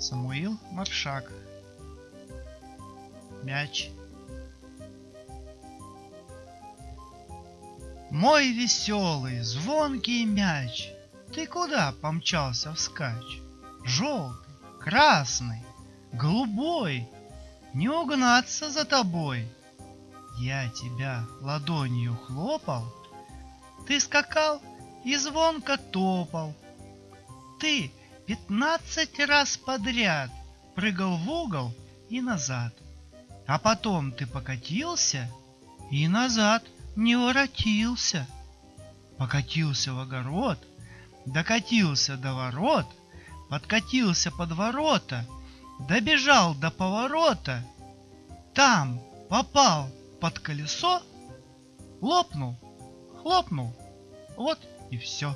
Самуил Маршак. Мяч. Мой веселый, звонкий мяч, Ты куда помчался вскачь? Желтый, красный, голубой, Не угнаться за тобой. Я тебя ладонью хлопал, Ты скакал и звонко топал. Ты пятнадцать раз подряд прыгал в угол и назад. А потом ты покатился и назад не воротился. Покатился в огород, докатился до ворот, подкатился под ворота, добежал до поворота, там попал под колесо, лопнул, хлопнул, вот и все.